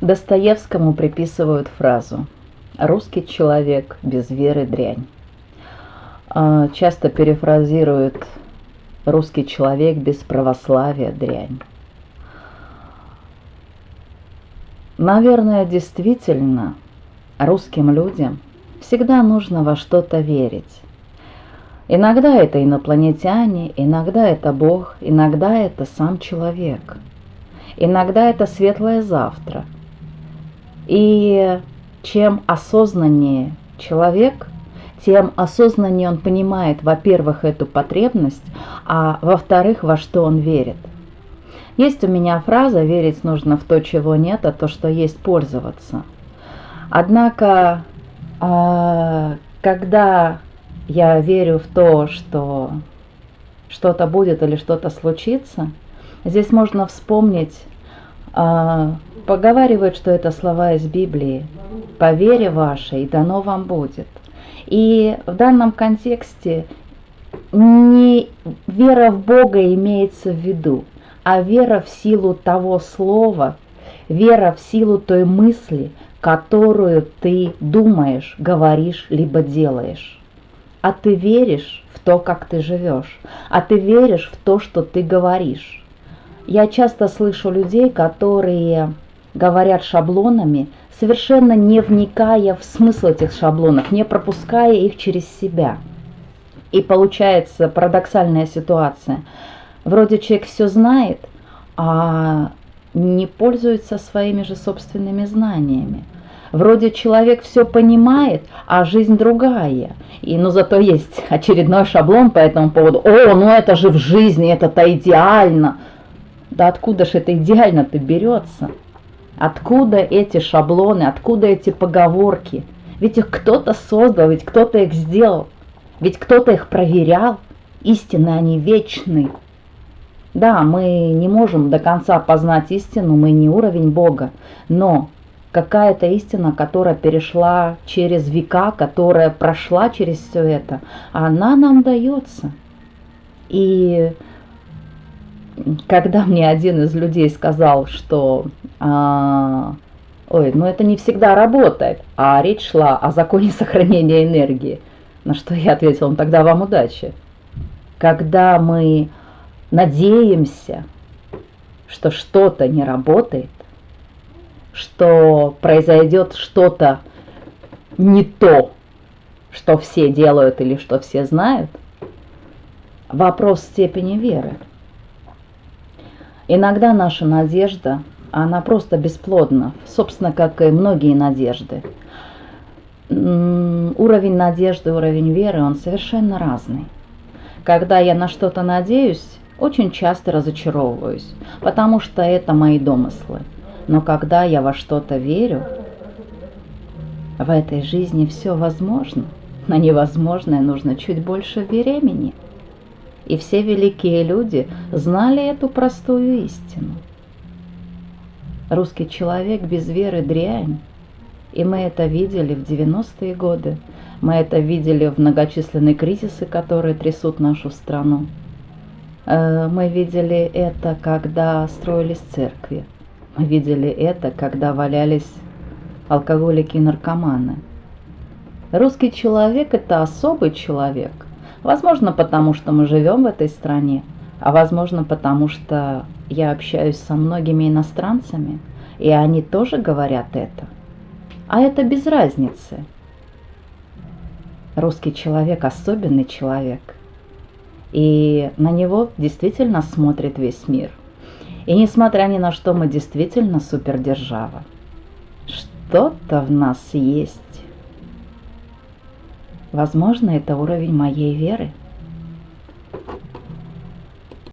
Достоевскому приписывают фразу «Русский человек без веры дрянь». А, часто перефразируют «Русский человек без православия дрянь». Наверное, действительно, русским людям всегда нужно во что-то верить. Иногда это инопланетяне, иногда это Бог, иногда это сам человек. Иногда это светлое завтра – и чем осознаннее человек, тем осознаннее он понимает, во-первых, эту потребность, а во-вторых, во что он верит. Есть у меня фраза «верить нужно в то, чего нет, а то, что есть, пользоваться». Однако, а, когда я верю в то, что что-то будет или что-то случится, здесь можно вспомнить а, Поговаривают, что это слова из Библии. «По вере вашей дано вам будет». И в данном контексте не вера в Бога имеется в виду, а вера в силу того слова, вера в силу той мысли, которую ты думаешь, говоришь, либо делаешь. А ты веришь в то, как ты живешь, а ты веришь в то, что ты говоришь. Я часто слышу людей, которые говорят шаблонами, совершенно не вникая в смысл этих шаблонов, не пропуская их через себя. И получается парадоксальная ситуация. Вроде человек все знает, а не пользуется своими же собственными знаниями. Вроде человек все понимает, а жизнь другая. И, ну, зато есть очередной шаблон по этому поводу. О, ну это же в жизни, это-то идеально. Да откуда же это идеально-то берется? Откуда эти шаблоны, откуда эти поговорки? Ведь их кто-то создал, ведь кто-то их сделал, ведь кто-то их проверял. Истины, они вечны. Да, мы не можем до конца познать истину, мы не уровень Бога, но какая-то истина, которая перешла через века, которая прошла через все это, она нам дается. И когда мне один из людей сказал, что а, ой, ну это не всегда работает, а речь шла о законе сохранения энергии, на что я ответила, ну тогда вам удачи. Когда мы надеемся, что что-то не работает, что произойдет что-то не то, что все делают или что все знают, вопрос степени веры – Иногда наша надежда, она просто бесплодна, собственно, как и многие надежды. Уровень надежды, уровень веры, он совершенно разный. Когда я на что-то надеюсь, очень часто разочаровываюсь, потому что это мои домыслы. Но когда я во что-то верю, в этой жизни все возможно. На невозможное нужно чуть больше времени – и все великие люди знали эту простую истину. Русский человек без веры дрянь, и мы это видели в 90-е годы, мы это видели в многочисленные кризисы, которые трясут нашу страну. Э, мы видели это, когда строились церкви. Мы видели это, когда валялись алкоголики и наркоманы. Русский человек – это особый человек – Возможно, потому что мы живем в этой стране, а возможно, потому что я общаюсь со многими иностранцами, и они тоже говорят это. А это без разницы. Русский человек особенный человек, и на него действительно смотрит весь мир. И несмотря ни на что, мы действительно супердержава. Что-то в нас есть. Возможно, это уровень моей веры –